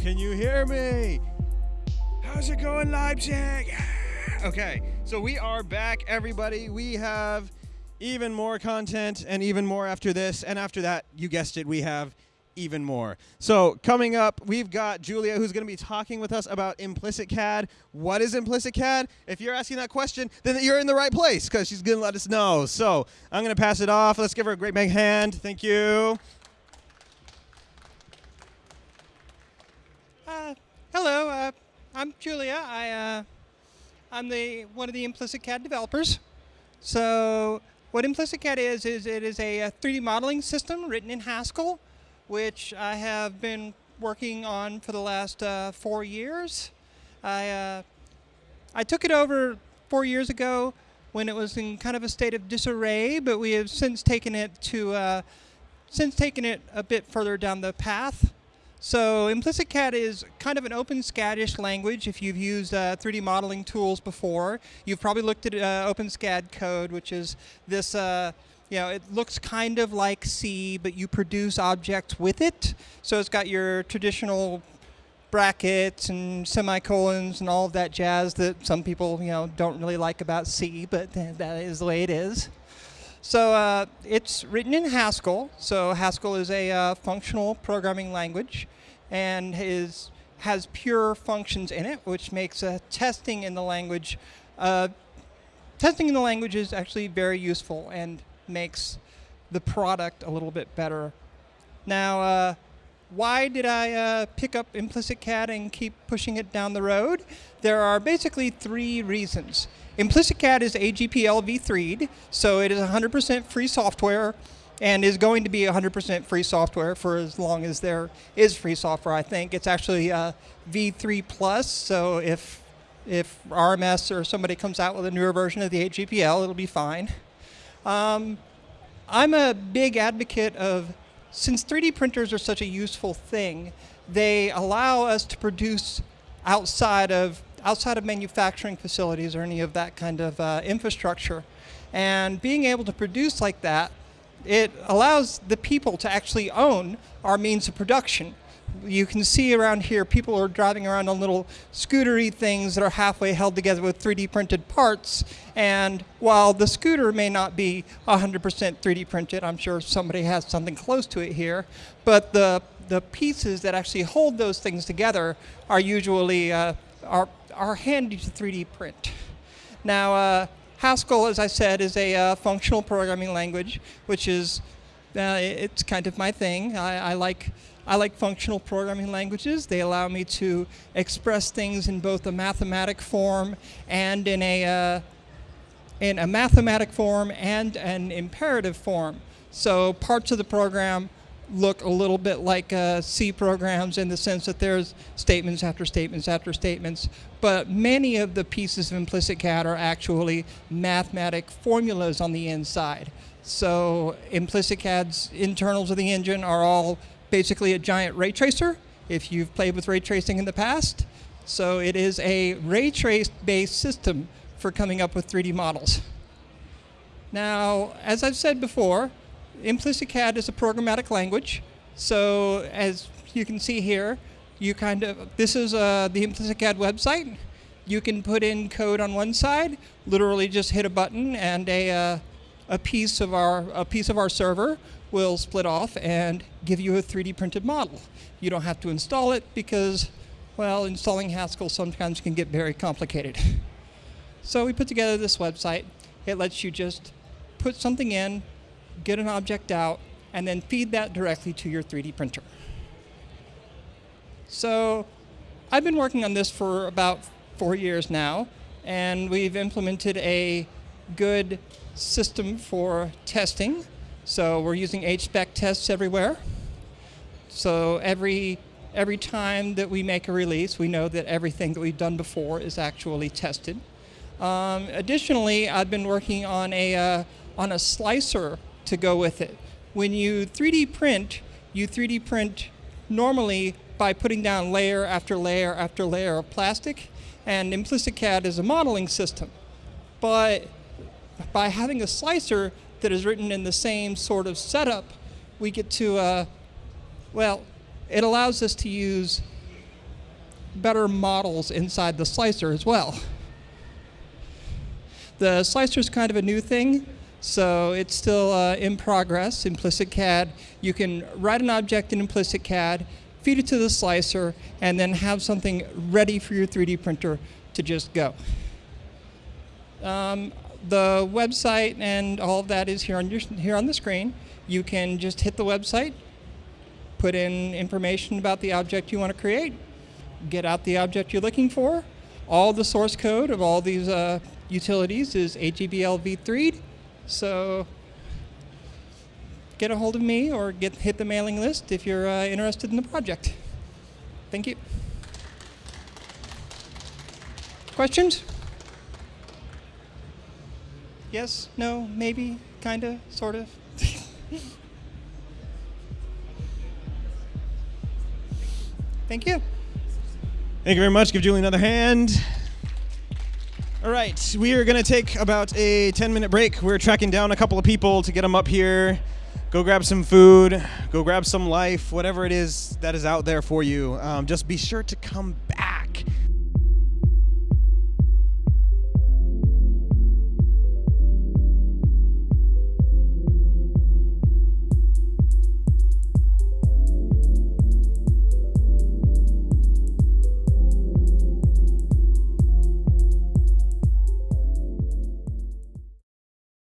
Can you hear me? How's it going, Leipzig? Okay, so we are back, everybody. We have even more content and even more after this. And after that, you guessed it, we have even more. So coming up, we've got Julia who's going to be talking with us about implicit CAD. What is implicit CAD? If you're asking that question, then you're in the right place because she's going to let us know. So I'm going to pass it off. Let's give her a great big hand. Thank you. Uh, hello, uh, I'm Julia. I, uh, I'm the one of the Implicit CAD developers. So what Implicit CAD is is it is a, a 3D modeling system written in Haskell, which I have been working on for the last uh, four years. I uh, I took it over four years ago when it was in kind of a state of disarray, but we have since taken it to uh, since taken it a bit further down the path. So implicit CAD is kind of an OpenSCAD-ish language. If you've used uh, 3D modeling tools before, you've probably looked at uh, OpenSCAD code, which is this, uh, you know, it looks kind of like C, but you produce objects with it. So it's got your traditional brackets and semicolons and all of that jazz that some people, you know, don't really like about C, but that is the way it is. So uh, it's written in Haskell. So Haskell is a uh, functional programming language and is, has pure functions in it, which makes uh, testing in the language, uh, testing in the language is actually very useful and makes the product a little bit better. Now, uh, why did I uh, pick up implicit CAD and keep pushing it down the road? There are basically three reasons. Implicit CAD is AGPL v3'd, so it is 100% free software and is going to be 100% free software for as long as there is free software, I think. It's actually uh, v3 plus, so if, if RMS or somebody comes out with a newer version of the AGPL, it'll be fine. Um, I'm a big advocate of since 3D printers are such a useful thing, they allow us to produce outside of outside of manufacturing facilities or any of that kind of uh, infrastructure. And being able to produce like that, it allows the people to actually own our means of production you can see around here people are driving around on little scootery things that are halfway held together with 3D printed parts. And while the scooter may not be 100% 3D printed, I'm sure somebody has something close to it here, but the, the pieces that actually hold those things together are usually uh, are, are handy to 3D print. Now, uh, Haskell, as I said, is a uh, functional programming language, which is, uh, it's kind of my thing. I, I like I like functional programming languages. They allow me to express things in both a mathematic form and in a, uh, in a mathematic form and an imperative form. So parts of the program look a little bit like uh, C programs in the sense that there's statements after statements after statements, but many of the pieces of implicit CAD are actually mathematic formulas on the inside. So implicit CAD's internals of the engine are all basically a giant ray tracer, if you've played with ray tracing in the past. So it is a ray trace based system for coming up with 3D models. Now, as I've said before, implicit CAD is a programmatic language. So as you can see here, you kind of, this is uh, the implicit CAD website. You can put in code on one side, literally just hit a button and a, uh, a piece of our, a piece of our server will split off and give you a 3D printed model. You don't have to install it because, well, installing Haskell sometimes can get very complicated. So we put together this website. It lets you just put something in, get an object out, and then feed that directly to your 3D printer. So I've been working on this for about four years now, and we've implemented a good system for testing so we're using HSpec tests everywhere. So every, every time that we make a release, we know that everything that we've done before is actually tested. Um, additionally, I've been working on a, uh, on a slicer to go with it. When you 3D print, you 3D print normally by putting down layer after layer after layer of plastic, and implicit CAD is a modeling system. But by having a slicer, that is written in the same sort of setup, we get to, uh, well, it allows us to use better models inside the slicer as well. The slicer is kind of a new thing, so it's still uh, in progress. Implicit CAD, you can write an object in implicit CAD, feed it to the slicer, and then have something ready for your 3D printer to just go. Um, the website and all of that is here on your here on the screen. You can just hit the website, put in information about the object you want to create, get out the object you're looking for. All the source code of all these uh, utilities is AGPL v3. So get a hold of me or get hit the mailing list if you're uh, interested in the project. Thank you. Questions? Yes, no, maybe, kind of, sort of. Thank you. Thank you very much. Give Julie another hand. All right, we are going to take about a 10 minute break. We're tracking down a couple of people to get them up here. Go grab some food, go grab some life, whatever it is that is out there for you. Um, just be sure to come back